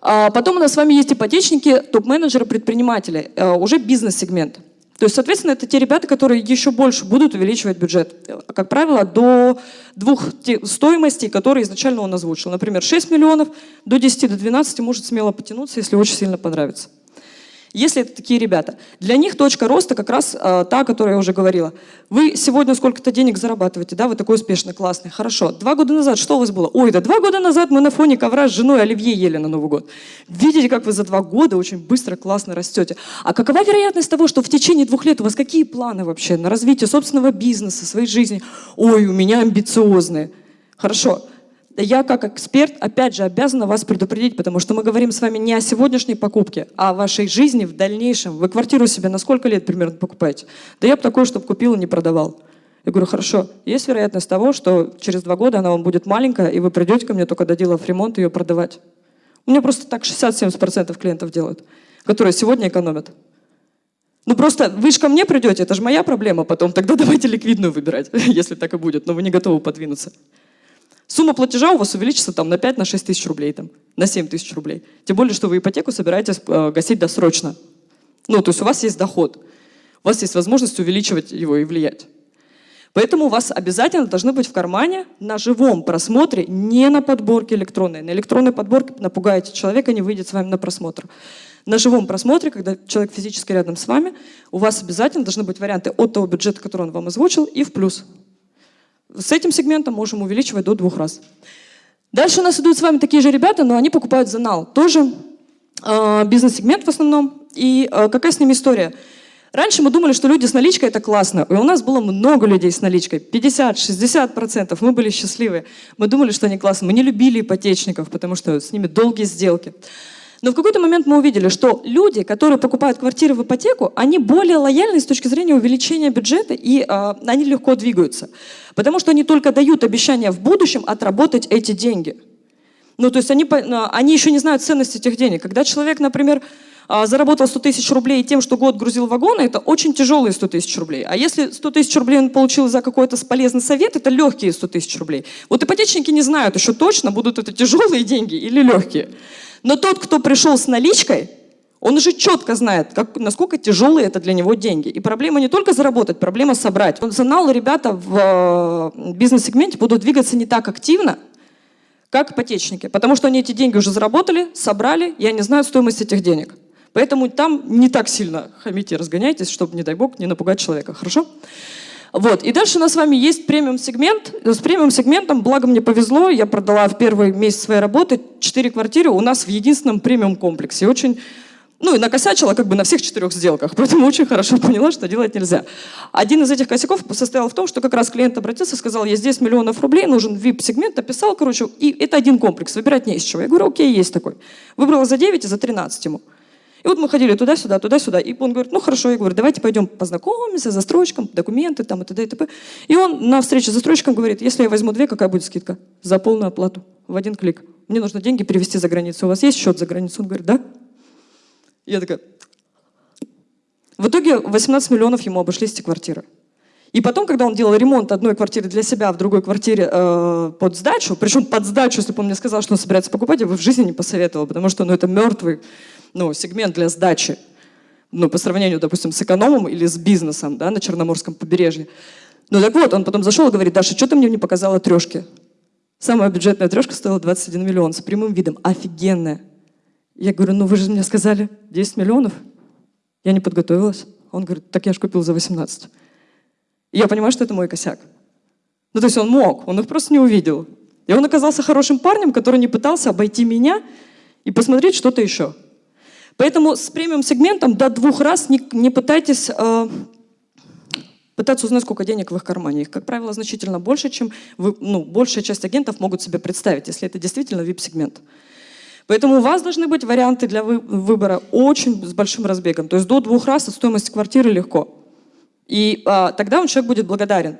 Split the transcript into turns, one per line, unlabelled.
А потом у нас с вами есть ипотечники, топ-менеджеры, предприниматели, э, уже бизнес-сегмент. То есть, соответственно, это те ребята, которые еще больше будут увеличивать бюджет. Как правило, до двух стоимостей, которые изначально он озвучил. Например, 6 миллионов, до 10, до 12 может смело потянуться, если очень сильно понравится. Если это такие ребята. Для них точка роста как раз э, та, о которой я уже говорила. Вы сегодня сколько-то денег зарабатываете, да, вы такой успешный, классный, хорошо. Два года назад что у вас было? Ой, да два года назад мы на фоне ковра с женой Оливье ели на Новый год. Видите, как вы за два года очень быстро, классно растете. А какова вероятность того, что в течение двух лет у вас какие планы вообще на развитие собственного бизнеса, своей жизни? Ой, у меня амбициозные. Хорошо я как эксперт, опять же, обязана вас предупредить, потому что мы говорим с вами не о сегодняшней покупке, а о вашей жизни в дальнейшем. Вы квартиру себе на сколько лет примерно покупаете? Да я бы такое, чтобы купил и не продавал. Я говорю, хорошо, есть вероятность того, что через два года она вам будет маленькая, и вы придете ко мне только доделав ремонт ее продавать. У меня просто так 60-70% клиентов делают, которые сегодня экономят. Ну просто вы же ко мне придете, это же моя проблема потом, тогда давайте ликвидную выбирать, если так и будет, но вы не готовы подвинуться. Сумма платежа у вас увеличится там, на 5 на 6 тысяч рублей, там, на 7 тысяч рублей. Тем более, что вы ипотеку собираетесь э, гасить досрочно. Ну, то есть у вас есть доход. У вас есть возможность увеличивать его и влиять. Поэтому у вас обязательно должны быть в кармане на живом просмотре, не на подборке электронной. На электронной подборке напугаете человека, не выйдет с вами на просмотр. На живом просмотре, когда человек физически рядом с вами, у вас обязательно должны быть варианты от того бюджета, который он вам озвучил, и в плюс. С этим сегментом можем увеличивать до двух раз. Дальше у нас идут с вами такие же ребята, но они покупают за нал. Тоже э, бизнес-сегмент в основном. И э, какая с ними история? Раньше мы думали, что люди с наличкой это классно. И у нас было много людей с наличкой. 50-60%. Мы были счастливы. Мы думали, что они классные. Мы не любили ипотечников, потому что с ними долгие сделки. Но в какой-то момент мы увидели, что люди, которые покупают квартиры в ипотеку, они более лояльны с точки зрения увеличения бюджета, и э, они легко двигаются. Потому что они только дают обещание в будущем отработать эти деньги. Ну, то есть они, а, они еще не знают ценности этих денег. Когда человек, например, заработал 100 тысяч рублей тем, что год грузил вагоны, это очень тяжелые 100 тысяч рублей. А если 100 тысяч рублей он получил за какой-то полезный совет, это легкие 100 тысяч рублей. Вот ипотечники не знают еще точно, будут это тяжелые деньги или легкие. Но тот, кто пришел с наличкой, он уже четко знает, как, насколько тяжелые это для него деньги. И проблема не только заработать, проблема собрать. Функционал ребята в э, бизнес-сегменте будут двигаться не так активно, как ипотечники, потому что они эти деньги уже заработали, собрали, и они знают стоимость этих денег. Поэтому там не так сильно хамите разгоняйтесь, чтобы, не дай бог, не напугать человека. Хорошо? Вот. И дальше у нас с вами есть премиум-сегмент. С премиум-сегментом, благо мне повезло, я продала в первый месяц своей работы 4 квартиры у нас в единственном премиум-комплексе. Очень ну и накосячила как бы на всех четырех сделках, поэтому очень хорошо поняла, что делать нельзя. Один из этих косяков состоял в том, что как раз клиент обратился, сказал, есть 10 миллионов рублей, нужен VIP-сегмент, описал, короче, и это один комплекс, выбирать не из чего. Я говорю, окей, есть такой. Выбрала за 9 и за 13 ему. И вот мы ходили туда-сюда, туда-сюда. И он говорит, ну хорошо, я говорю, давайте пойдем познакомимся, застройщиком, документы там и т.д. и т.п. И он на встрече с застройщиком говорит, если я возьму две, какая будет скидка? За полную оплату, в один клик. Мне нужно деньги перевести за границу. У вас есть счет за границу? Он говорит, да. Я такая... В итоге 18 миллионов ему обошлись эти квартиры. И потом, когда он делал ремонт одной квартиры для себя, в другой квартире э, под сдачу, причем под сдачу, если бы он мне сказал, что он собирается покупать, я бы в жизни не посоветовала, потому что ну, это мертвый ну, сегмент для сдачи, ну, по сравнению, допустим, с экономом или с бизнесом да, на Черноморском побережье. Ну так вот, он потом зашел и говорит, Даша, что ты мне не показала трешки? Самая бюджетная трешка стоила 21 миллион с прямым видом, офигенная. Я говорю, ну вы же мне сказали 10 миллионов. Я не подготовилась. Он говорит, так я же купил за 18. И я понимаю, что это мой косяк. Ну то есть он мог, он их просто не увидел. И он оказался хорошим парнем, который не пытался обойти меня и посмотреть что-то еще. Поэтому с премиум-сегментом до двух раз не, не пытайтесь э, пытаться узнать, сколько денег в их кармане. Их, как правило, значительно больше, чем вы, ну, большая часть агентов могут себе представить, если это действительно VIP-сегмент. Поэтому у вас должны быть варианты для вы, выбора очень с большим разбегом. То есть до двух раз от стоимости квартиры легко. И а, тогда он человек будет благодарен.